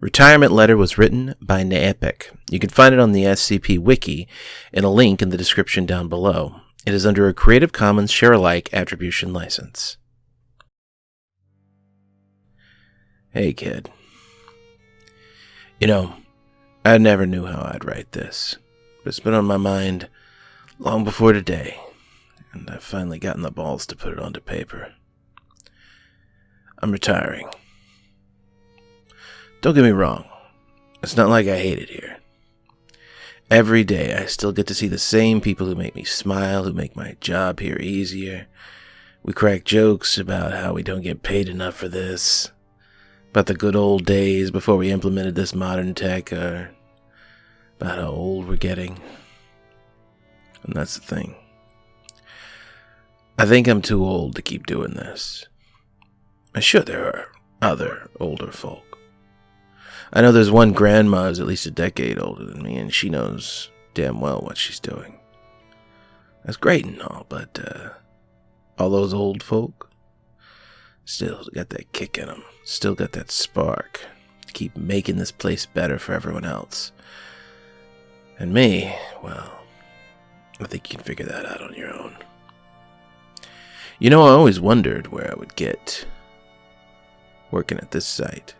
Retirement Letter was written by Naepic. You can find it on the SCP Wiki in a link in the description down below. It is under a Creative Commons Share-alike attribution license. Hey, kid. You know, I never knew how I'd write this, but it's been on my mind long before today, and I've finally gotten the balls to put it onto paper. I'm retiring. Don't get me wrong, it's not like I hate it here. Every day I still get to see the same people who make me smile, who make my job here easier. We crack jokes about how we don't get paid enough for this, about the good old days before we implemented this modern tech, or about how old we're getting. And that's the thing. I think I'm too old to keep doing this. I'm sure there are other older folk. I know there's one grandma who's at least a decade older than me, and she knows damn well what she's doing. That's great and all, but uh, all those old folk still got that kick in them, still got that spark keep making this place better for everyone else. And me, well, I think you can figure that out on your own. You know, I always wondered where I would get working at this site.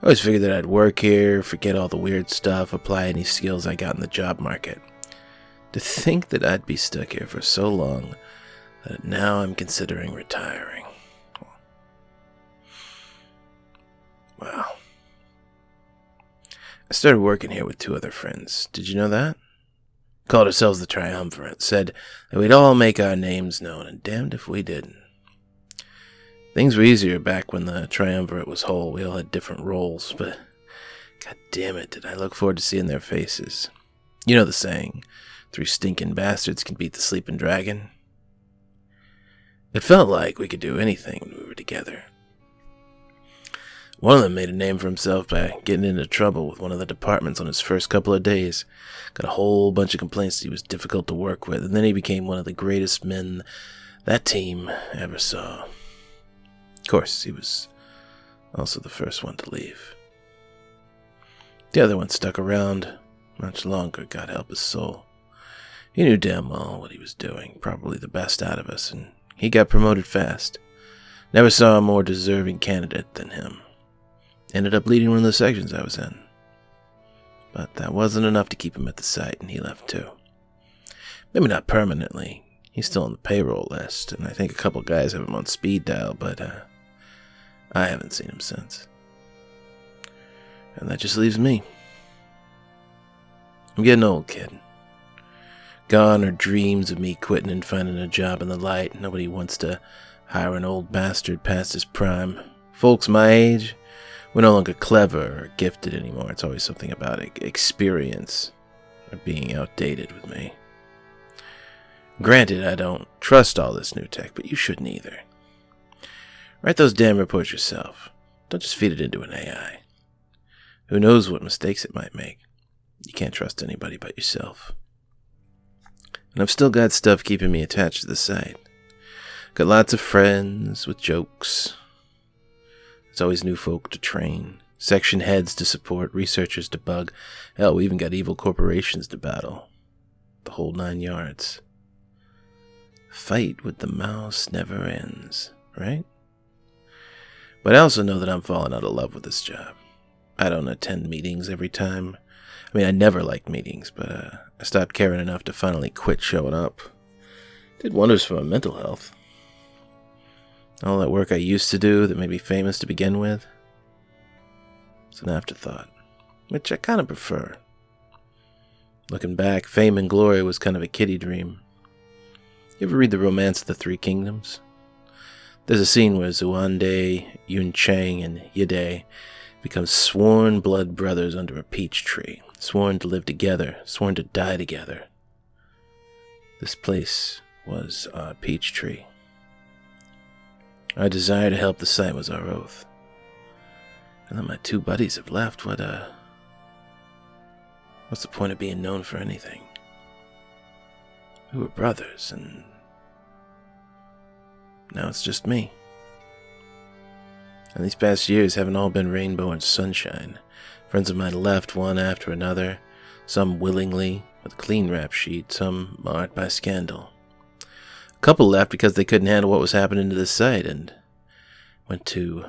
I always figured that I'd work here, forget all the weird stuff, apply any skills I got in the job market. To think that I'd be stuck here for so long that now I'm considering retiring. Wow. I started working here with two other friends. Did you know that? Called ourselves the Triumvirate. Said that we'd all make our names known, and damned if we didn't. Things were easier back when the Triumvirate was whole. We all had different roles, but god damn it, did I look forward to seeing their faces. You know the saying, three stinking bastards can beat the sleeping dragon. It felt like we could do anything when we were together. One of them made a name for himself by getting into trouble with one of the departments on his first couple of days. Got a whole bunch of complaints that he was difficult to work with, and then he became one of the greatest men that team ever saw. Of course, he was also the first one to leave. The other one stuck around much longer, God help his soul. He knew damn well what he was doing, probably the best out of us, and he got promoted fast. Never saw a more deserving candidate than him. Ended up leading one of the sections I was in. But that wasn't enough to keep him at the site, and he left too. Maybe not permanently. He's still on the payroll list, and I think a couple guys have him on speed dial, but uh, I haven't seen him since. And that just leaves me. I'm getting old, kid. Gone are dreams of me quitting and finding a job in the light. Nobody wants to hire an old bastard past his prime. Folks my age, we're no longer clever or gifted anymore. It's always something about experience or being outdated with me. Granted, I don't trust all this new tech, but you shouldn't either. Write those damn reports yourself. Don't just feed it into an AI. Who knows what mistakes it might make? You can't trust anybody but yourself. And I've still got stuff keeping me attached to the site. Got lots of friends with jokes. There's always new folk to train, section heads to support, researchers to bug. Hell, we even got evil corporations to battle. The whole nine yards. Fight with the mouse never ends, right? But I also know that I'm falling out of love with this job. I don't attend meetings every time. I mean, I never liked meetings, but uh, I stopped caring enough to finally quit showing up. Did wonders for my mental health. All that work I used to do that made me famous to begin with. It's an afterthought, which I kind of prefer. Looking back, fame and glory was kind of a kiddie dream. You ever read The Romance of the Three Kingdoms? There's a scene where Xuande, Yun Chang, and Yide become sworn blood brothers under a peach tree, sworn to live together, sworn to die together. This place was our peach tree. Our desire to help the site was our oath. And then my two buddies have left. What, uh. What's the point of being known for anything? We were brothers, and now it's just me. And these past years haven't all been rainbow and sunshine. Friends of mine left one after another, some willingly, with a clean rap sheet, some marred by scandal. A couple left because they couldn't handle what was happening to the site and went to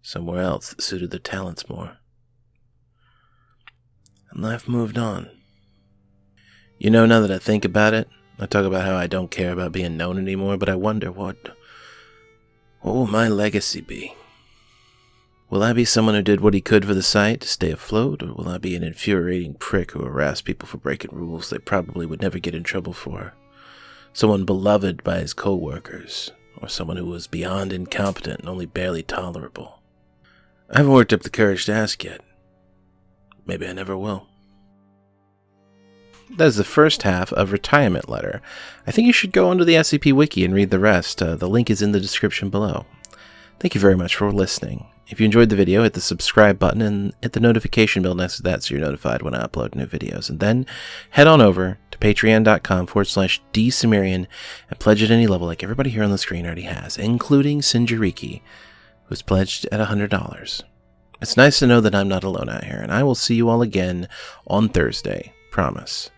somewhere else that suited their talents more. And life moved on. You know, now that I think about it, I talk about how I don't care about being known anymore, but I wonder what. What will my legacy be? Will I be someone who did what he could for the site to stay afloat, or will I be an infuriating prick who harassed people for breaking rules they probably would never get in trouble for? Someone beloved by his co-workers, or someone who was beyond incompetent and only barely tolerable? I haven't worked up the courage to ask yet. Maybe I never will. That is the first half of Retirement Letter. I think you should go onto the SCP Wiki and read the rest. Uh, the link is in the description below. Thank you very much for listening. If you enjoyed the video, hit the subscribe button and hit the notification bell next to that so you're notified when I upload new videos. And then head on over to patreon.com forward slash dsumerian and pledge at any level like everybody here on the screen already has, including Sinjariki, who's pledged at $100. It's nice to know that I'm not alone out here, and I will see you all again on Thursday. Promise.